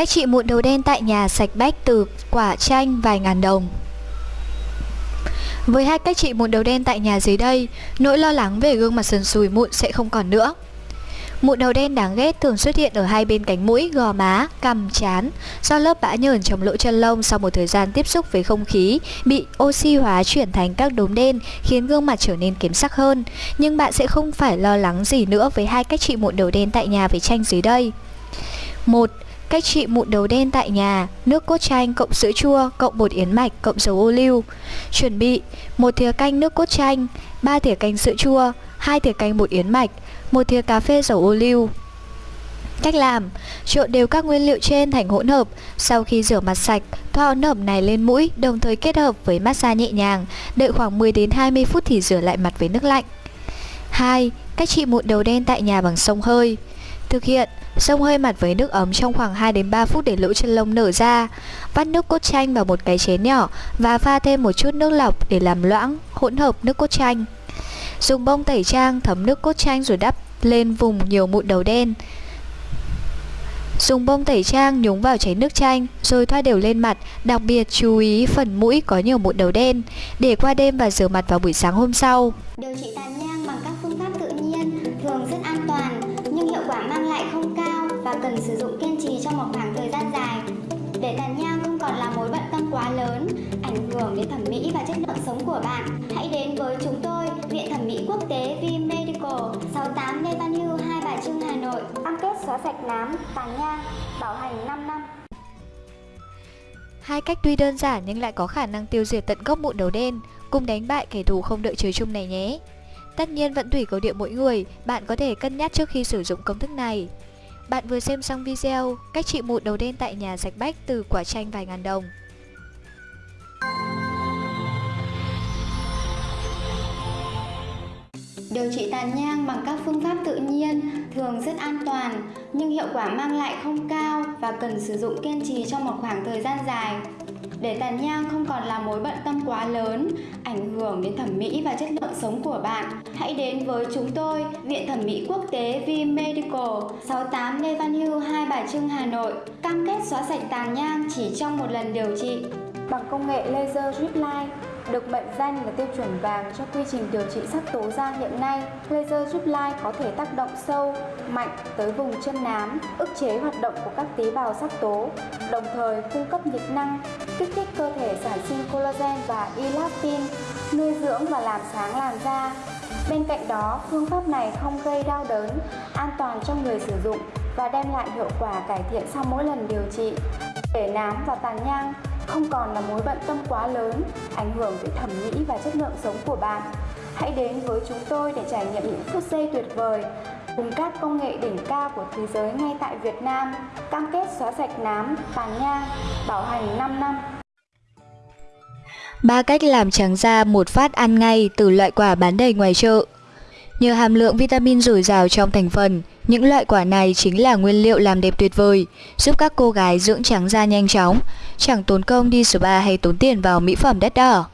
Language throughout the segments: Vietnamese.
Cách trị mụn đầu đen tại nhà sạch bách từ quả chanh vài ngàn đồng Với hai cách trị mụn đầu đen tại nhà dưới đây, nỗi lo lắng về gương mặt sần sùi mụn sẽ không còn nữa Mụn đầu đen đáng ghét thường xuất hiện ở hai bên cánh mũi, gò má, cằm, chán do lớp bã nhờn trong lỗ chân lông sau một thời gian tiếp xúc với không khí bị oxy hóa chuyển thành các đốm đen khiến gương mặt trở nên kém sắc hơn. Nhưng bạn sẽ không phải lo lắng gì nữa với hai cách trị mụn đầu đen tại nhà với chanh dưới đây. 1. Cách trị mụn đầu đen tại nhà, nước cốt chanh cộng sữa chua cộng bột yến mạch cộng dầu ô liu. Chuẩn bị: một thìa canh nước cốt chanh, 3 thìa canh sữa chua, 2 thìa canh bột yến mạch, một thìa cà phê dầu ô liu. Cách làm: trộn đều các nguyên liệu trên thành hỗn hợp, sau khi rửa mặt sạch, thoa hỗn hợp này lên mũi, đồng thời kết hợp với massage nhẹ nhàng, đợi khoảng 10 đến 20 phút thì rửa lại mặt với nước lạnh. 2. Cách trị mụn đầu đen tại nhà bằng sông hơi. Thực hiện Xông hơi mặt với nước ấm trong khoảng 2 đến 3 phút để lỗ chân lông nở ra. Vắt nước cốt chanh vào một cái chén nhỏ và pha thêm một chút nước lọc để làm loãng hỗn hợp nước cốt chanh. Dùng bông tẩy trang thấm nước cốt chanh rồi đắp lên vùng nhiều mụn đầu đen. Dùng bông tẩy trang nhúng vào chén nước chanh rồi thoa đều lên mặt, đặc biệt chú ý phần mũi có nhiều mụn đầu đen để qua đêm và rửa mặt vào buổi sáng hôm sau. Điều trị tàn sạch nám, tàn nhang, bảo hành 5 năm. Hai cách tuy đơn giản nhưng lại có khả năng tiêu diệt tận gốc mụn đầu đen, cùng đánh bại kẻ thù không đợi trời chung này nhé. Tất nhiên vẫn tùy cầu địa mỗi người, bạn có thể cân nhắc trước khi sử dụng công thức này. Bạn vừa xem xong video cách trị mụn đầu đen tại nhà sạch bách từ quả chanh vài ngàn đồng. Điều trị tàn nhang bằng các phương pháp tự nhiên thường rất an toàn nhưng hiệu quả mang lại không cao và cần sử dụng kiên trì trong một khoảng thời gian dài. Để tàn nhang không còn là mối bận tâm quá lớn, ảnh hưởng đến thẩm mỹ và chất lượng sống của bạn, hãy đến với chúng tôi, Viện Thẩm mỹ Quốc tế V Medical, 68 Lê Văn Hưu, Hai Bà Trưng, Hà Nội, cam kết xóa sạch tàn nhang chỉ trong một lần điều trị bằng công nghệ laser drip line được mệnh danh là tiêu chuẩn vàng cho quy trình điều trị sắc tố da hiện nay, laser giúp lai có thể tác động sâu, mạnh tới vùng chân nám, ức chế hoạt động của các tế bào sắc tố, đồng thời cung cấp nhiệt năng, kích thích cơ thể sản sinh collagen và elastin, nuôi dưỡng và làm sáng làn da. Bên cạnh đó, phương pháp này không gây đau đớn, an toàn cho người sử dụng và đem lại hiệu quả cải thiện sau mỗi lần điều trị. Để nám và tàn nhang không còn là mối bận tâm quá lớn, ảnh hưởng tới thẩm mỹ và chất lượng sống của bạn. Hãy đến với chúng tôi để trải nghiệm những phút giây tuyệt vời cùng các công nghệ đỉnh cao của thế giới ngay tại Việt Nam, cam kết xóa sạch nám, tàn nhang, bảo hành 5 năm. Ba cách làm trắng da một phát ăn ngay từ loại quả bán đầy ngoài chợ. Nhờ hàm lượng vitamin dồi dào trong thành phần, những loại quả này chính là nguyên liệu làm đẹp tuyệt vời, giúp các cô gái dưỡng trắng da nhanh chóng, chẳng tốn công đi spa hay tốn tiền vào mỹ phẩm đắt đỏ.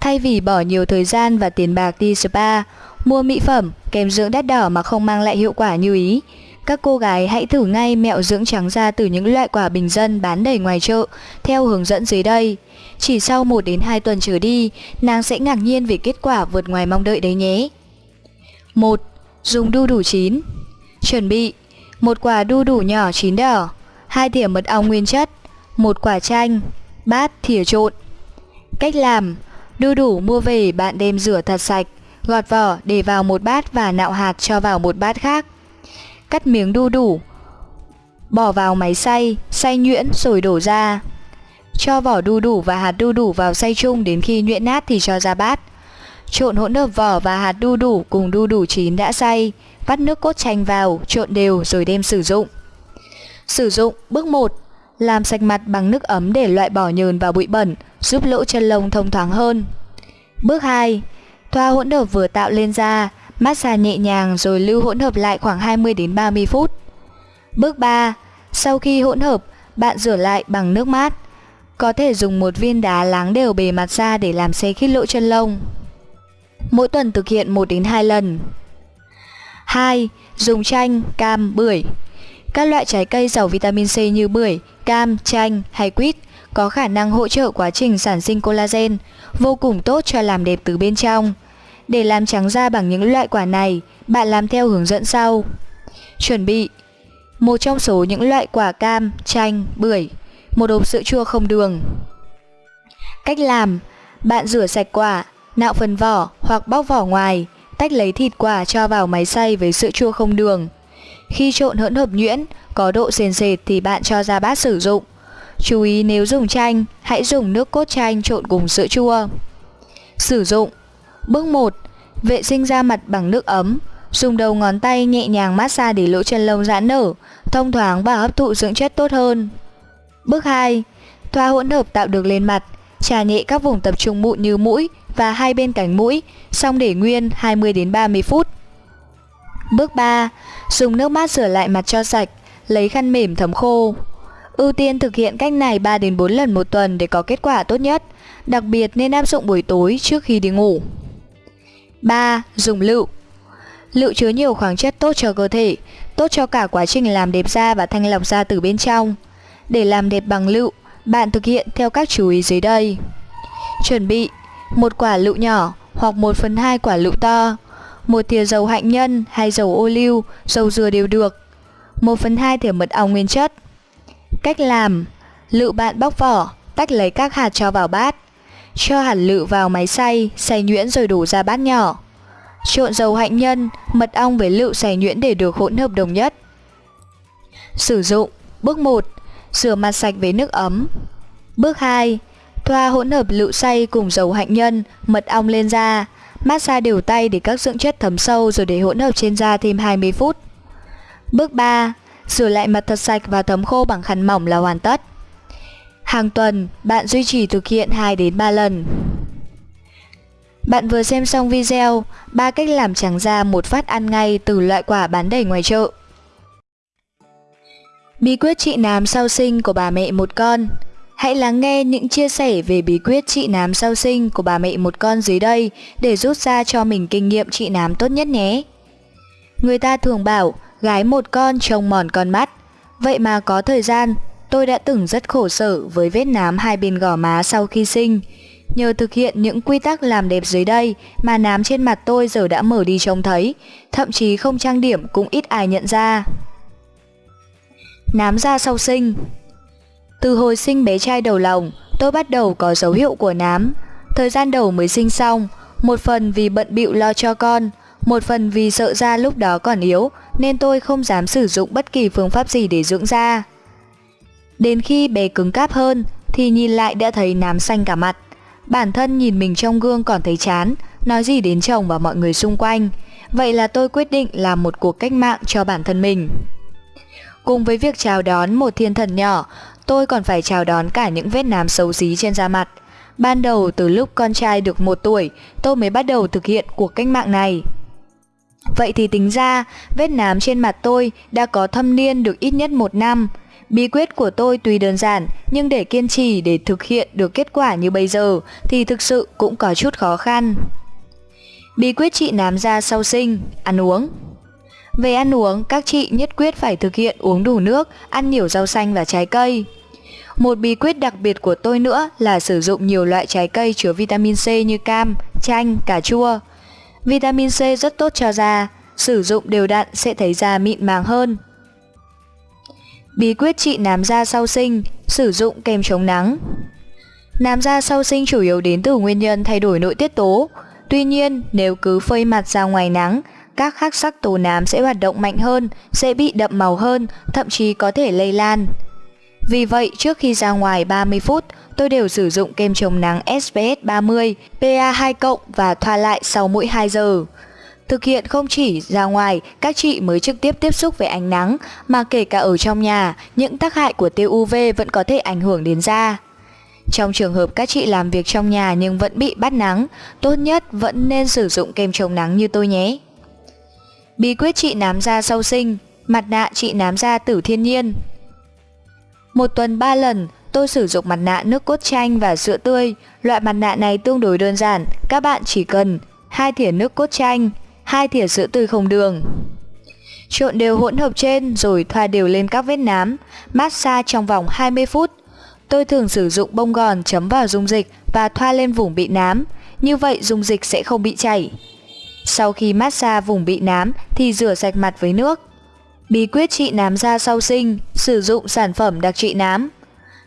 Thay vì bỏ nhiều thời gian và tiền bạc đi spa, mua mỹ phẩm, kem dưỡng đắt đỏ mà không mang lại hiệu quả như ý, các cô gái hãy thử ngay mẹo dưỡng trắng da từ những loại quả bình dân bán đầy ngoài chợ theo hướng dẫn dưới đây. Chỉ sau 1 đến 2 tuần trở đi, nàng sẽ ngạc nhiên về kết quả vượt ngoài mong đợi đấy nhé. 1. Dùng đu đủ chín Chuẩn bị một quả đu đủ nhỏ chín đỏ, hai thìa mật ong nguyên chất, một quả chanh, bát thìa trộn. Cách làm: đu đủ mua về bạn đem rửa thật sạch, gọt vỏ để vào một bát và nạo hạt cho vào một bát khác. Cắt miếng đu đủ, bỏ vào máy xay, xay nhuyễn rồi đổ ra. Cho vỏ đu đủ và hạt đu đủ vào xay chung đến khi nhuyễn nát thì cho ra bát. Trộn hỗn hợp vỏ và hạt đu đủ cùng đu đủ chín đã xay, vắt nước cốt chanh vào, trộn đều rồi đem sử dụng. Sử dụng bước 1. Làm sạch mặt bằng nước ấm để loại bỏ nhờn và bụi bẩn, giúp lỗ chân lông thông thoáng hơn. Bước 2. Thoa hỗn hợp vừa tạo lên da, massage nhẹ nhàng rồi lưu hỗn hợp lại khoảng 20 đến 30 phút. Bước 3. Sau khi hỗn hợp, bạn rửa lại bằng nước mát. Có thể dùng một viên đá láng đều bề mặt da để làm xe khít lỗ chân lông. Mỗi tuần thực hiện 1 đến 2 lần. 2. Dùng chanh, cam, bưởi. Các loại trái cây giàu vitamin C như bưởi, cam, chanh hay quýt có khả năng hỗ trợ quá trình sản sinh collagen, vô cùng tốt cho làm đẹp từ bên trong. Để làm trắng da bằng những loại quả này, bạn làm theo hướng dẫn sau. Chuẩn bị Một trong số những loại quả cam, chanh, bưởi Một hộp sữa chua không đường Cách làm Bạn rửa sạch quả, nạo phần vỏ hoặc bóc vỏ ngoài Tách lấy thịt quả cho vào máy xay với sữa chua không đường Khi trộn hỗn hợp nhuyễn, có độ sền sệt thì bạn cho ra bát sử dụng Chú ý nếu dùng chanh, hãy dùng nước cốt chanh trộn cùng sữa chua Sử dụng Bước 1. Vệ sinh da mặt bằng nước ấm Dùng đầu ngón tay nhẹ nhàng massage để lỗ chân lông giãn nở, thông thoáng và hấp thụ dưỡng chất tốt hơn. Bước 2. Thoa hỗn hợp tạo được lên mặt, trà nhẹ các vùng tập trung mụn như mũi và hai bên cánh mũi, xong để nguyên 20 đến 30 phút. Bước 3. Dùng nước mát rửa lại mặt cho sạch, lấy khăn mềm thấm khô. Ưu tiên thực hiện cách này 3 đến 4 lần một tuần để có kết quả tốt nhất, đặc biệt nên áp dụng buổi tối trước khi đi ngủ. 3. Dùng lựu Lựu chứa nhiều khoáng chất tốt cho cơ thể, tốt cho cả quá trình làm đẹp da và thanh lọc da từ bên trong. Để làm đẹp bằng lựu, bạn thực hiện theo các chú ý dưới đây. Chuẩn bị một quả lựu nhỏ hoặc 1 phần 2 quả lựu to, một thìa dầu hạnh nhân hay dầu ô liu, dầu dừa đều được, 1 phần 2 thìa mật ong nguyên chất. Cách làm Lựu bạn bóc vỏ, tách lấy các hạt cho vào bát. Cho hạt lựu vào máy xay, xay nhuyễn rồi đổ ra bát nhỏ. Trộn dầu hạnh nhân, mật ong với lựu xay nhuyễn để được hỗn hợp đồng nhất. Sử dụng Bước 1. Rửa mặt sạch với nước ấm Bước 2. Thoa hỗn hợp lựu xay cùng dầu hạnh nhân, mật ong lên da Massage đều tay để các dưỡng chất thấm sâu rồi để hỗn hợp trên da thêm 20 phút Bước 3. Rửa lại mặt thật sạch và thấm khô bằng khăn mỏng là hoàn tất Hàng tuần, bạn duy trì thực hiện 2 đến 3 lần bạn vừa xem xong video 3 cách làm trắng da một phát ăn ngay từ loại quả bán đầy ngoài chợ. Bí quyết trị nám sau sinh của bà mẹ một con Hãy lắng nghe những chia sẻ về bí quyết trị nám sau sinh của bà mẹ một con dưới đây để rút ra cho mình kinh nghiệm trị nám tốt nhất nhé. Người ta thường bảo gái một con trông mòn con mắt. Vậy mà có thời gian, tôi đã từng rất khổ sở với vết nám hai bên gò má sau khi sinh. Nhờ thực hiện những quy tắc làm đẹp dưới đây mà nám trên mặt tôi giờ đã mở đi trông thấy, thậm chí không trang điểm cũng ít ai nhận ra. Nám da sau sinh từ hồi sinh bé trai đầu lòng, tôi bắt đầu có dấu hiệu của nám. Thời gian đầu mới sinh xong, một phần vì bận bịu lo cho con, một phần vì sợ da lúc đó còn yếu nên tôi không dám sử dụng bất kỳ phương pháp gì để dưỡng da. Đến khi bé cứng cáp hơn thì nhìn lại đã thấy nám xanh cả mặt. Bản thân nhìn mình trong gương còn thấy chán, nói gì đến chồng và mọi người xung quanh. Vậy là tôi quyết định làm một cuộc cách mạng cho bản thân mình. Cùng với việc chào đón một thiên thần nhỏ, tôi còn phải chào đón cả những vết nám xấu xí trên da mặt. Ban đầu từ lúc con trai được một tuổi, tôi mới bắt đầu thực hiện cuộc cách mạng này. Vậy thì tính ra, vết nám trên mặt tôi đã có thâm niên được ít nhất một năm. Bí quyết của tôi tuy đơn giản, nhưng để kiên trì để thực hiện được kết quả như bây giờ thì thực sự cũng có chút khó khăn. Bí quyết trị nám da sau sinh, ăn uống về ăn uống, các chị nhất quyết phải thực hiện uống đủ nước, ăn nhiều rau xanh và trái cây. Một bí quyết đặc biệt của tôi nữa là sử dụng nhiều loại trái cây chứa vitamin C như cam, chanh, cà chua. Vitamin C rất tốt cho da, sử dụng đều đặn sẽ thấy da mịn màng hơn. Bí quyết trị nám da sau sinh, sử dụng kem chống nắng. Nám da sau sinh chủ yếu đến từ nguyên nhân thay đổi nội tiết tố. Tuy nhiên, nếu cứ phơi mặt ra ngoài nắng, các khắc sắc tố nám sẽ hoạt động mạnh hơn, sẽ bị đậm màu hơn, thậm chí có thể lây lan. Vì vậy, trước khi ra ngoài 30 phút, tôi đều sử dụng kem chống nắng SPF 30, PA2+ và thoa lại sau mỗi 2 giờ. Thực hiện không chỉ ra ngoài, các chị mới trực tiếp tiếp xúc với ánh nắng, mà kể cả ở trong nhà, những tác hại của tia UV vẫn có thể ảnh hưởng đến da. Trong trường hợp các chị làm việc trong nhà nhưng vẫn bị bắt nắng, tốt nhất vẫn nên sử dụng kem chống nắng như tôi nhé. Bí quyết trị nám da sau sinh, mặt nạ trị nám da tử thiên nhiên. Một tuần 3 lần, tôi sử dụng mặt nạ nước cốt chanh và sữa tươi. Loại mặt nạ này tương đối đơn giản, các bạn chỉ cần hai thìa nước cốt chanh, hai thìa sữa tươi không đường. Trộn đều hỗn hợp trên rồi thoa đều lên các vết nám, massage trong vòng 20 phút. Tôi thường sử dụng bông gòn chấm vào dung dịch và thoa lên vùng bị nám, như vậy dung dịch sẽ không bị chảy. Sau khi massage vùng bị nám thì rửa sạch mặt với nước. Bí quyết trị nám da sau sinh, sử dụng sản phẩm đặc trị nám.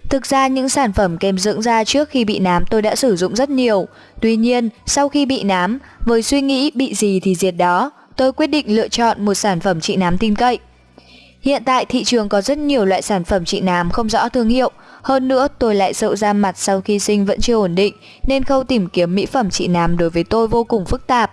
Thực ra những sản phẩm kem dưỡng da trước khi bị nám tôi đã sử dụng rất nhiều. Tuy nhiên, sau khi bị nám, với suy nghĩ bị gì thì diệt đó, tôi quyết định lựa chọn một sản phẩm trị nám tin cậy. Hiện tại thị trường có rất nhiều loại sản phẩm trị nám không rõ thương hiệu, hơn nữa tôi lại sợ da mặt sau khi sinh vẫn chưa ổn định nên khâu tìm kiếm mỹ phẩm trị nám đối với tôi vô cùng phức tạp.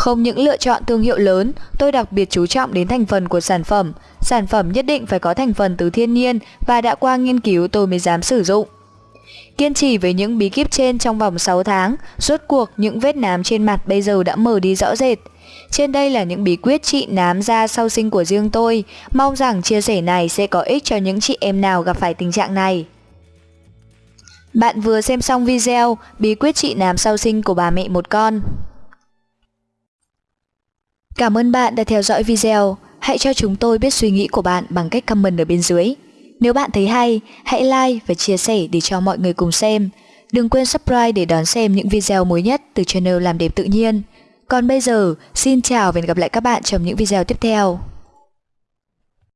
Không những lựa chọn thương hiệu lớn, tôi đặc biệt chú trọng đến thành phần của sản phẩm. Sản phẩm nhất định phải có thành phần từ thiên nhiên và đã qua nghiên cứu tôi mới dám sử dụng. Kiên trì với những bí kíp trên trong vòng 6 tháng, rốt cuộc những vết nám trên mặt bây giờ đã mở đi rõ rệt. Trên đây là những bí quyết trị nám da sau sinh của riêng tôi, mong rằng chia sẻ này sẽ có ích cho những chị em nào gặp phải tình trạng này. Bạn vừa xem xong video bí quyết trị nám sau sinh của bà mẹ một con. Cảm ơn bạn đã theo dõi video. Hãy cho chúng tôi biết suy nghĩ của bạn bằng cách comment ở bên dưới. Nếu bạn thấy hay, hãy like và chia sẻ để cho mọi người cùng xem. Đừng quên subscribe để đón xem những video mới nhất từ channel Làm Đẹp Tự Nhiên. Còn bây giờ, xin chào và hẹn gặp lại các bạn trong những video tiếp theo.